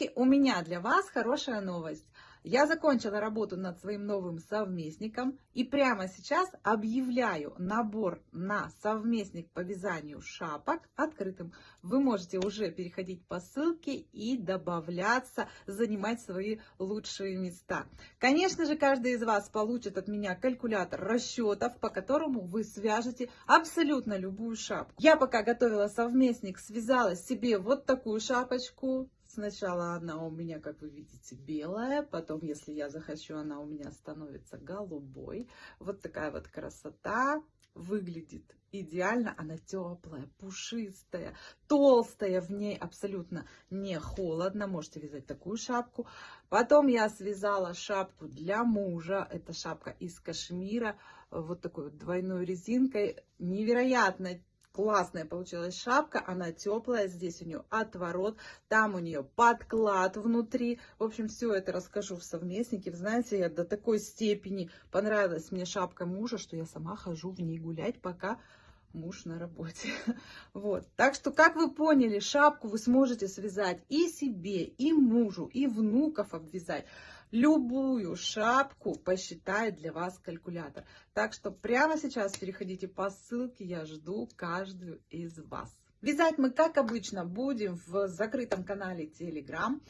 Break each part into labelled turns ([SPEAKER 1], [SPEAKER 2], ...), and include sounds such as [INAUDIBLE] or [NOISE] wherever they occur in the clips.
[SPEAKER 1] Девочки, у меня для вас хорошая новость. Я закончила работу над своим новым совместником и прямо сейчас объявляю набор на совместник по вязанию шапок открытым. Вы можете уже переходить по ссылке и добавляться, занимать свои лучшие места. Конечно же, каждый из вас получит от меня калькулятор расчетов, по которому вы свяжете абсолютно любую шапку. Я пока готовила совместник, связала себе вот такую шапочку Сначала она у меня, как вы видите, белая, потом, если я захочу, она у меня становится голубой. Вот такая вот красота выглядит идеально. Она теплая, пушистая, толстая, в ней абсолютно не холодно. Можете вязать такую шапку. Потом я связала шапку для мужа. Это шапка из кашмира, вот такой вот двойной резинкой. Невероятно Классная получилась шапка, она теплая, здесь у нее отворот, там у нее подклад внутри. В общем, все это расскажу в совместнике. Знаете, я до такой степени понравилась мне шапка мужа, что я сама хожу в ней гулять, пока муж на работе. [LAUGHS] Вот. Так что, как вы поняли, шапку вы сможете связать и себе, и мужу, и внуков обвязать. Любую шапку посчитает для вас калькулятор. Так что прямо сейчас переходите по ссылке, я жду каждую из вас. Вязать мы, как обычно, будем в закрытом канале Telegram.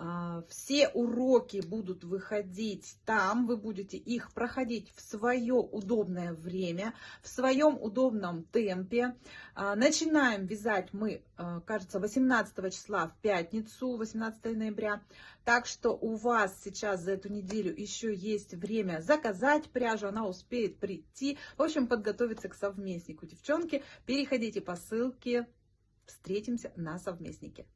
[SPEAKER 1] А, все уроки будут выходить там, вы будете их проходить в свое удобное время, в своем удобном темпе. А, начинаем вязать мы, а, кажется, 18 числа в пятницу, 18 ноября. Так что у вас сейчас за эту неделю еще есть время заказать пряжу, она успеет прийти. В общем, подготовиться к совместнику. Девчонки, переходите по ссылке, встретимся на совместнике.